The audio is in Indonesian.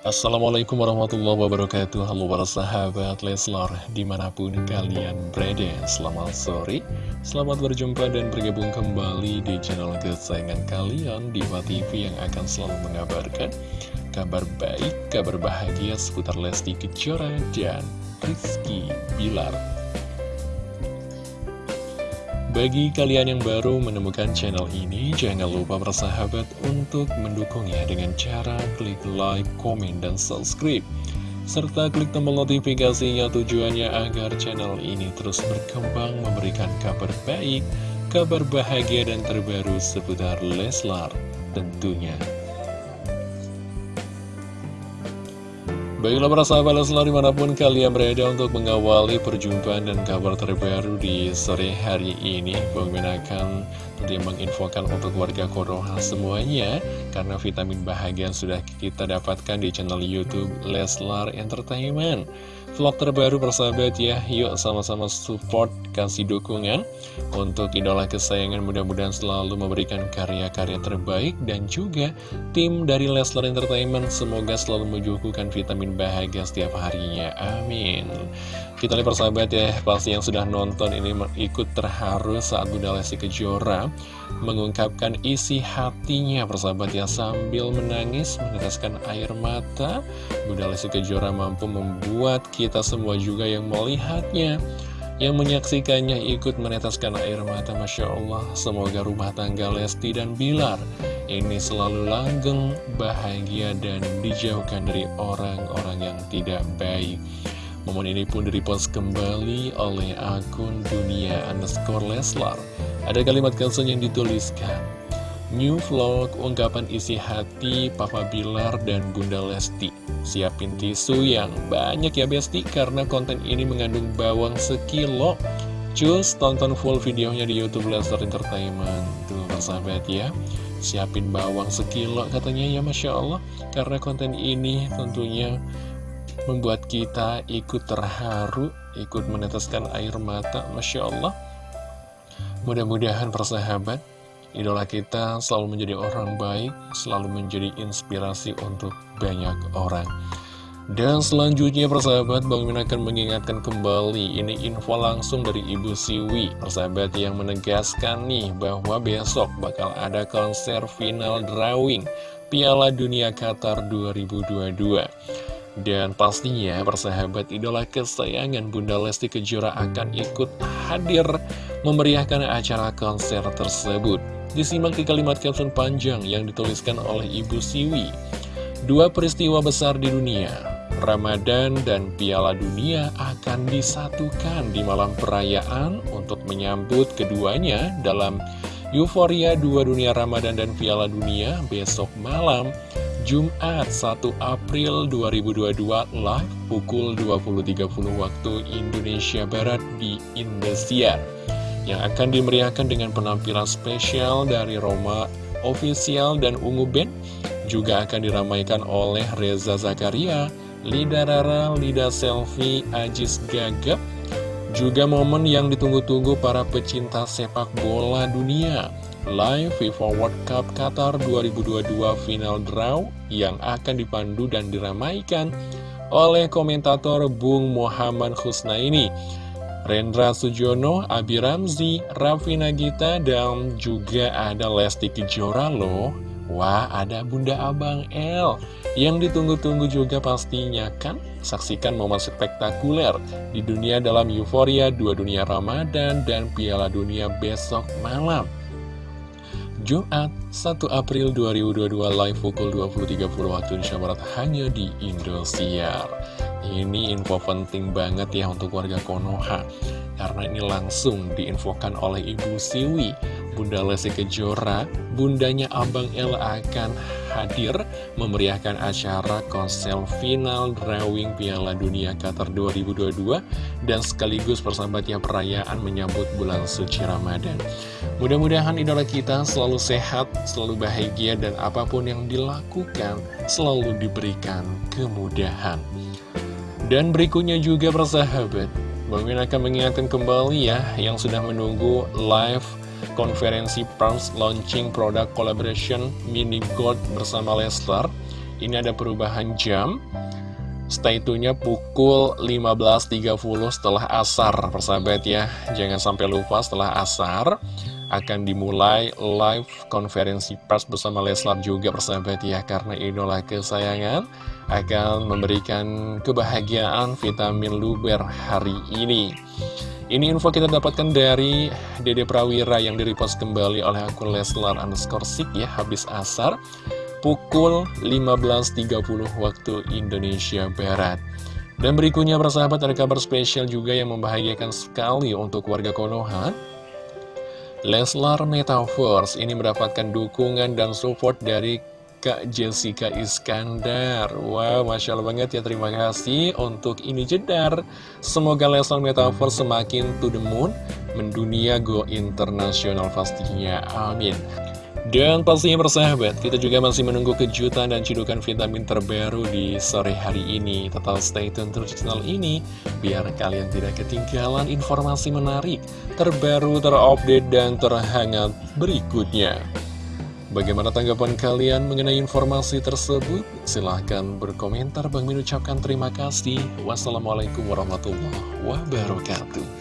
Assalamualaikum warahmatullahi wabarakatuh. Halo para sahabat Leslar Di mana pun kalian berada Selamat sore. Selamat berjumpa dan bergabung kembali Di channel kesayangan kalian Diva TV yang akan selalu mengabarkan Kabar baik, kabar bahagia Seputar Lesti Kejora dan Rizky Bilar bagi kalian yang baru menemukan channel ini, jangan lupa bersahabat untuk mendukungnya dengan cara klik like, komen, dan subscribe. Serta klik tombol notifikasinya tujuannya agar channel ini terus berkembang memberikan kabar baik, kabar bahagia dan terbaru seputar Leslar tentunya. Baiklah para sahabat selalu di mana pun kalian berada untuk mengawali perjumpaan dan kabar terbaru di sore hari ini Bang akan tentunya menginfokan untuk warga Konoha semuanya Karena vitamin bahagia sudah kita dapatkan di channel Youtube Leslar Entertainment. Vlog terbaru persahabat ya, yuk sama-sama support, kasih dukungan. Untuk idola kesayangan mudah-mudahan selalu memberikan karya-karya terbaik Dan juga tim dari Leslar Entertainment semoga selalu menyuguhkan vitamin bahagia setiap harinya, amin. Kita lihat persahabat ya, pasti yang sudah nonton ini ikut terharu saat Bunda Lesti Kejora Mengungkapkan isi hatinya persahabat ya sambil menangis meneteskan air mata. Bunda Lesti Kejora mampu membuat kita semua juga yang melihatnya yang menyaksikannya ikut meneteskan air mata. Masya Allah Semoga rumah tangga Lesti dan Bilar Ini selalu langgeng, bahagia, dan dijauhkan dari orang-orang yang tidak baik Momen ini pun direpost kembali oleh akun dunia underscore Leslar. Ada kalimat caption yang dituliskan New vlog ungkapan isi hati Papa Bilar dan Bunda Lesti. Siapin tisu yang banyak ya Besti Karena konten ini mengandung bawang sekilo. Cus tonton full videonya di Youtube Lester Entertainment. Tuh persahabat ya. Siapin bawang sekilo katanya ya Masya Allah. Karena konten ini tentunya membuat kita ikut terharu Ikut meneteskan air mata Masya Allah Mudah-mudahan persahabat Idola kita selalu menjadi orang baik, selalu menjadi inspirasi untuk banyak orang. Dan selanjutnya persahabat, Bang Min akan mengingatkan kembali, ini info langsung dari Ibu Siwi, persahabat yang menegaskan nih bahwa besok bakal ada konser final drawing Piala Dunia Qatar 2022. Dan pastinya persahabat idola kesayangan Bunda Lesti Kejora akan ikut hadir memeriahkan acara konser tersebut. Disimak di kalimat caption panjang yang dituliskan oleh Ibu Siwi. Dua peristiwa besar di dunia, Ramadan dan Piala Dunia akan disatukan di malam perayaan untuk menyambut keduanya dalam Euforia Dua Dunia Ramadan dan Piala Dunia besok malam Jumat 1 April 2022 live pukul 20.30 waktu Indonesia Barat di Indosiar yang akan dimeriahkan dengan penampilan spesial dari Roma Official dan Ungu Band juga akan diramaikan oleh Reza Zakaria, Lida Rara, Lida Selfie, Ajis Gagap juga momen yang ditunggu-tunggu para pecinta sepak bola dunia Live FIFA World Cup Qatar 2022 Final Draw yang akan dipandu dan diramaikan oleh komentator Bung Muhammad Husnaini Rendra Sujono, Abi Ramzi, Raffi Nagita, dan juga ada Lesti Kejora loh. Wah, ada Bunda Abang L yang ditunggu-tunggu juga pastinya kan? Saksikan momen spektakuler di dunia dalam euforia dua dunia Ramadan dan Piala Dunia besok malam. Jumat 1 April 2022 live pukul 20.30 waktu Indonesia Barat hanya di Indosiar. Ini info penting banget ya untuk warga Konoha Karena ini langsung diinfokan oleh Ibu Siwi Bunda Lesti Kejora Bundanya Abang El akan hadir Memeriahkan acara konsel final Drawing Piala Dunia Qatar 2022 Dan sekaligus persahabatnya perayaan menyambut bulan suci Ramadan. Mudah-mudahan idola kita selalu sehat, selalu bahagia Dan apa pun yang dilakukan selalu diberikan kemudahan. Dan berikutnya juga persahabat Bang Min akan mengingatkan kembali ya Yang sudah menunggu live konferensi pers launching produk collaboration Mini Gold bersama Leslar. Ini ada perubahan jam. Stay tune-nya pukul 15.30 setelah asar persahabat ya. Jangan sampai lupa setelah asar akan dimulai live konferensi pers bersama Leslar juga persahabat ya. Karena idola kesayangan akan memberikan kebahagiaan vitamin luber hari ini Ini info kita dapatkan dari Dede Prawira yang direpost kembali oleh akun Leslar underscore ya habis asar pukul 15.30 waktu Indonesia Barat. Dan berikutnya persahabat ada kabar spesial juga yang membahagiakan sekali untuk warga Konoha. Leslar Metaverse ini mendapatkan dukungan dan support dari Kak Jessica Iskandar Wow, Masya Allah banget ya, terima kasih untuk ini jedar Semoga Leslar Metaverse semakin to the moon Mendunia go internasional pastinya, amin dan pastinya bersahabat, kita juga masih menunggu kejutan dan cidukan vitamin terbaru di sore hari ini. Tetap stay tune terus channel ini, biar kalian tidak ketinggalan informasi menarik, terbaru, terupdate, dan terhangat berikutnya. Bagaimana tanggapan kalian mengenai informasi tersebut? Silahkan berkomentar. Bang Min ucapkan terima kasih. Wassalamualaikum warahmatullahi wabarakatuh.